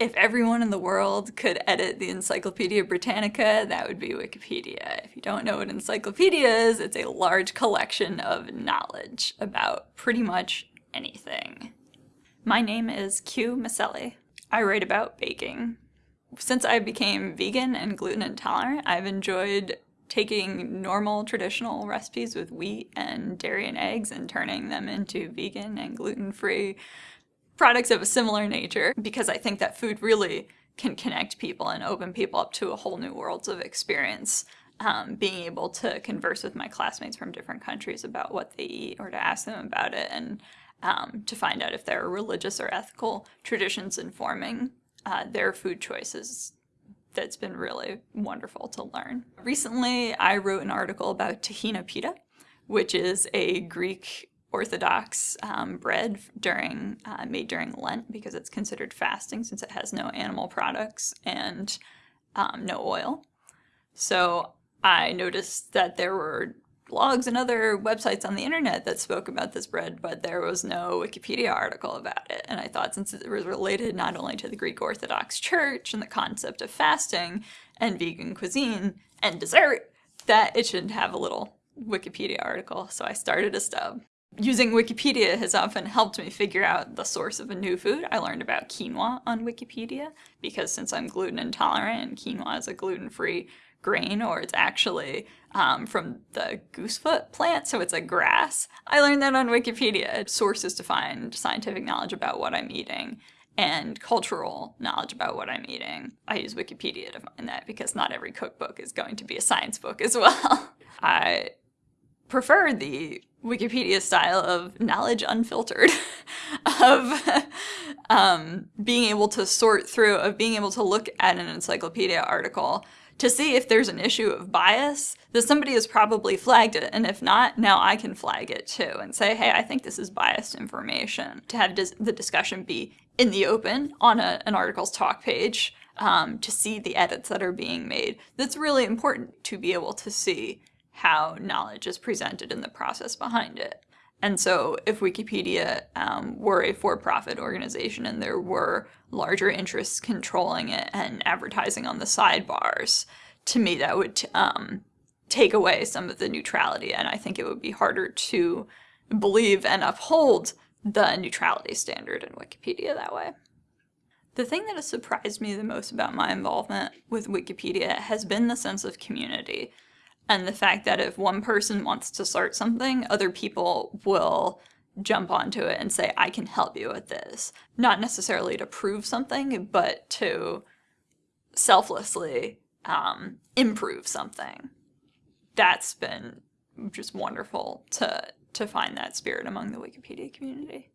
If everyone in the world could edit the Encyclopedia Britannica, that would be Wikipedia. If you don't know what encyclopedia is, it's a large collection of knowledge about pretty much anything. My name is Q Maselli. I write about baking. Since I became vegan and gluten intolerant, I've enjoyed taking normal traditional recipes with wheat and dairy and eggs and turning them into vegan and gluten-free products of a similar nature because I think that food really can connect people and open people up to a whole new worlds of experience. Um, being able to converse with my classmates from different countries about what they eat or to ask them about it and um, to find out if there are religious or ethical traditions informing uh, their food choices that's been really wonderful to learn. Recently, I wrote an article about tahina pita, which is a Greek Orthodox um, bread during uh, made during Lent because it's considered fasting since it has no animal products and um, no oil. So I noticed that there were blogs and other websites on the internet that spoke about this bread, but there was no Wikipedia article about it. And I thought since it was related not only to the Greek Orthodox Church and the concept of fasting and vegan cuisine and dessert, that it should have a little Wikipedia article. So I started a stub. Using Wikipedia has often helped me figure out the source of a new food. I learned about quinoa on Wikipedia because since I'm gluten intolerant and quinoa is a gluten-free grain or it's actually um, from the goosefoot plant, so it's a grass. I learned that on Wikipedia. Sources to find scientific knowledge about what I'm eating and cultural knowledge about what I'm eating. I use Wikipedia to find that because not every cookbook is going to be a science book as well. I prefer the Wikipedia style of knowledge unfiltered, of um, being able to sort through, of being able to look at an encyclopedia article to see if there's an issue of bias, that somebody has probably flagged it. And if not, now I can flag it too and say, hey, I think this is biased information. To have dis the discussion be in the open on a, an article's talk page um, to see the edits that are being made. That's really important to be able to see how knowledge is presented in the process behind it. And so if Wikipedia um, were a for-profit organization and there were larger interests controlling it and advertising on the sidebars, to me that would um, take away some of the neutrality and I think it would be harder to believe and uphold the neutrality standard in Wikipedia that way. The thing that has surprised me the most about my involvement with Wikipedia has been the sense of community and the fact that if one person wants to start something, other people will jump onto it and say, I can help you with this. Not necessarily to prove something, but to selflessly um, improve something. That's been just wonderful to, to find that spirit among the Wikipedia community.